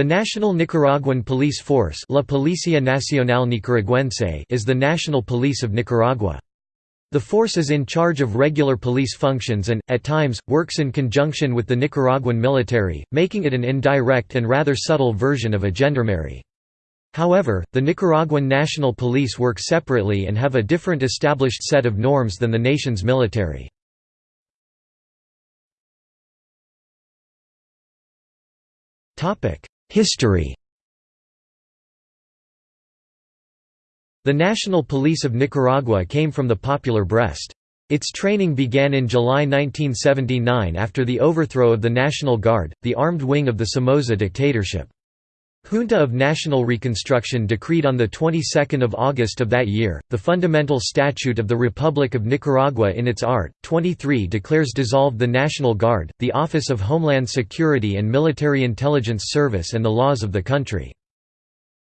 The National Nicaraguan Police Force La Policía Nacional Nicaragüense is the national police of Nicaragua. The force is in charge of regular police functions and, at times, works in conjunction with the Nicaraguan military, making it an indirect and rather subtle version of a gendarmerie. However, the Nicaraguan National Police work separately and have a different established set of norms than the nation's military. History The National Police of Nicaragua came from the popular Brest. Its training began in July 1979 after the overthrow of the National Guard, the armed wing of the Somoza dictatorship. Junta of National Reconstruction decreed on the 22nd of August of that year, the fundamental statute of the Republic of Nicaragua in its art. 23 declares dissolved the National Guard, the Office of Homeland Security and Military Intelligence Service and the laws of the country.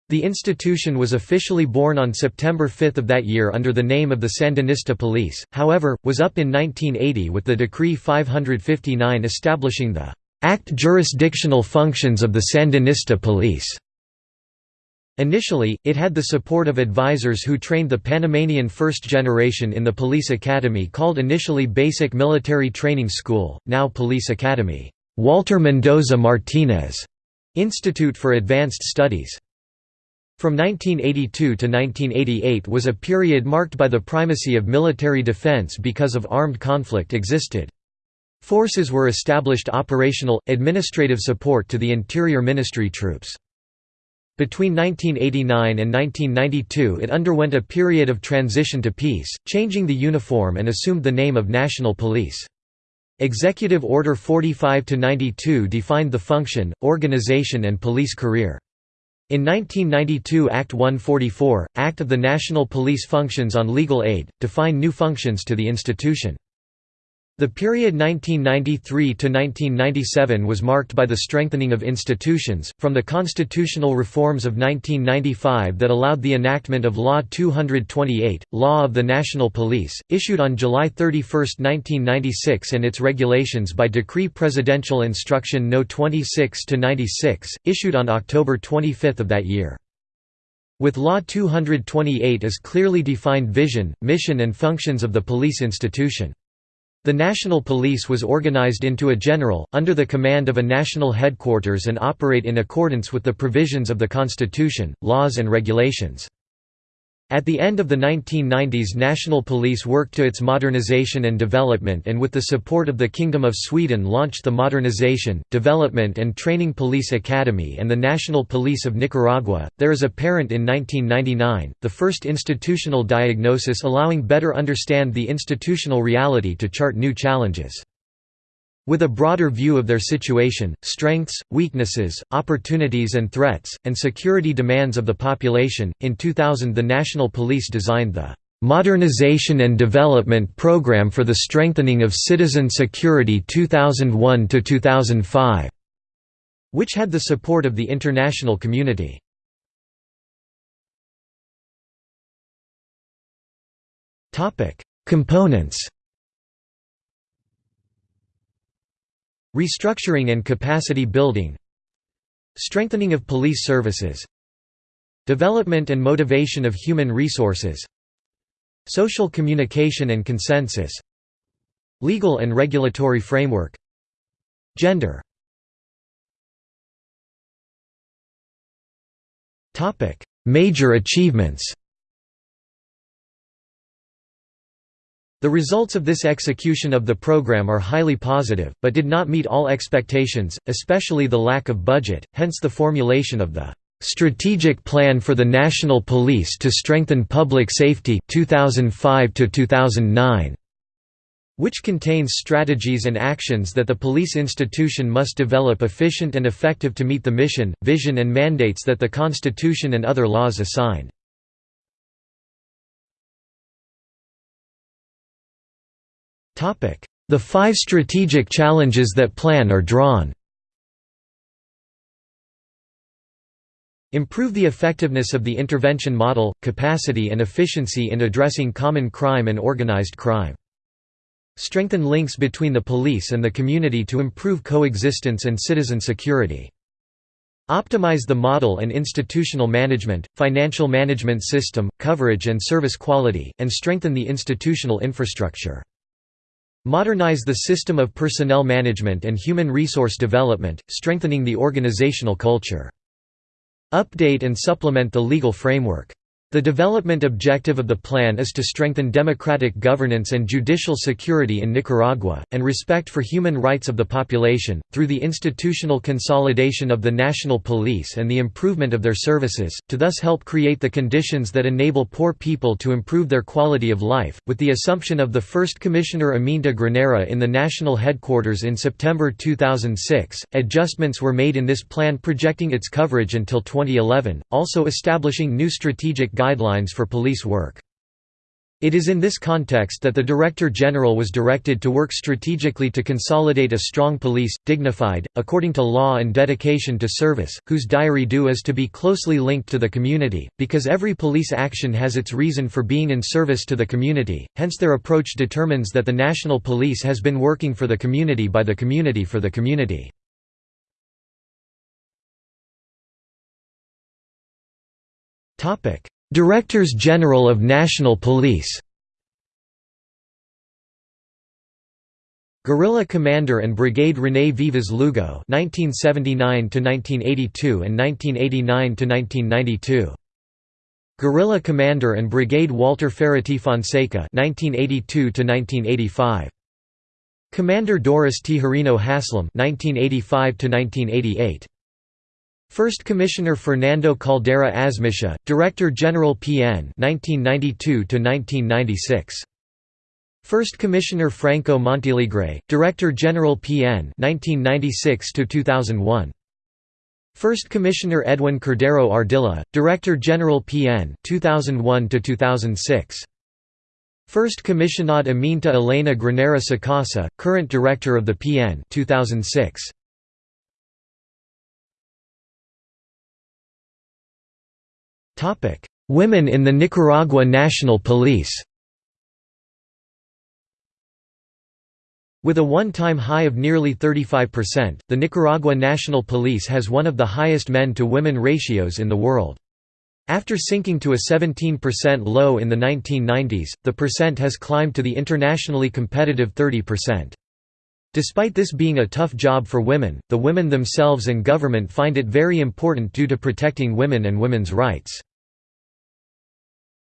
The institution was officially born on September 5 of that year under the name of the Sandinista Police, however, was up in 1980 with the Decree 559 establishing the act jurisdictional functions of the Sandinista Police. Initially, it had the support of advisors who trained the Panamanian first generation in the police academy called initially Basic Military Training School, now Police Academy, Walter Mendoza Martinez Institute for Advanced Studies. From 1982 to 1988 was a period marked by the primacy of military defense because of armed conflict existed. Forces were established operational, administrative support to the Interior Ministry troops. Between 1989 and 1992 it underwent a period of transition to peace, changing the uniform and assumed the name of National Police. Executive Order 45-92 defined the function, organization and police career. In 1992 Act 144, Act of the National Police Functions on Legal Aid, defined new functions to the institution. The period 1993–1997 was marked by the strengthening of institutions, from the constitutional reforms of 1995 that allowed the enactment of Law 228, Law of the National Police, issued on July 31, 1996 and its regulations by Decree Presidential Instruction No. 26–96, issued on October 25 of that year. With Law 228 as clearly defined vision, mission and functions of the police institution. The National Police was organized into a general, under the command of a national headquarters and operate in accordance with the provisions of the Constitution, laws and regulations. At the end of the 1990s National Police worked to its modernization and development and with the support of the Kingdom of Sweden launched the Modernization, Development and Training Police Academy and the National Police of Nicaragua. There is apparent in 1999, the first institutional diagnosis allowing better understand the institutional reality to chart new challenges. With a broader view of their situation, strengths, weaknesses, opportunities and threats, and security demands of the population, in 2000 the National Police designed the "'Modernization and Development Program for the Strengthening of Citizen Security 2001–2005", which had the support of the international community. Components Restructuring and capacity building Strengthening of police services Development and motivation of human resources Social communication and consensus Legal and regulatory framework Gender. Major achievements The results of this execution of the program are highly positive, but did not meet all expectations, especially the lack of budget, hence the formulation of the "'Strategic Plan for the National Police to Strengthen Public Safety 2005 -2009", which contains strategies and actions that the police institution must develop efficient and effective to meet the mission, vision and mandates that the Constitution and other laws assign. The five strategic challenges that plan are drawn Improve the effectiveness of the intervention model, capacity and efficiency in addressing common crime and organized crime. Strengthen links between the police and the community to improve coexistence and citizen security. Optimize the model and institutional management, financial management system, coverage and service quality, and strengthen the institutional infrastructure. Modernize the system of personnel management and human resource development, strengthening the organizational culture. Update and supplement the legal framework. The development objective of the plan is to strengthen democratic governance and judicial security in Nicaragua, and respect for human rights of the population, through the institutional consolidation of the national police and the improvement of their services, to thus help create the conditions that enable poor people to improve their quality of life. With the assumption of the first Commissioner Aminta Granera in the national headquarters in September 2006, adjustments were made in this plan projecting its coverage until 2011, also establishing new strategic guidelines for police work. It is in this context that the Director General was directed to work strategically to consolidate a strong police, dignified, according to law and dedication to service, whose diary do is to be closely linked to the community, because every police action has its reason for being in service to the community, hence their approach determines that the national police has been working for the community by the community for the community. Directors General of National Police Guerrilla Commander and Brigade René Vivas Lugo (1979–1982 and 1989–1992). Guerrilla Commander and Brigade Walter Ferretti Fonseca (1982–1985). Commander Doris Tijerino Haslam (1985–1988). First Commissioner Fernando Caldera Azmitia, Director General PN 1992 First Commissioner Franco Montealegre, Director General PN 1996 2001 First Commissioner Edwin Cordero Ardila, Director General PN 2001 2006 First Commissionad Aminta Elena Granera Sacasa, current Director of the PN 2006 Women in the Nicaragua National Police With a one-time high of nearly 35%, the Nicaragua National Police has one of the highest men-to-women ratios in the world. After sinking to a 17% low in the 1990s, the percent has climbed to the internationally competitive 30%. Despite this being a tough job for women, the women themselves and government find it very important due to protecting women and women's rights.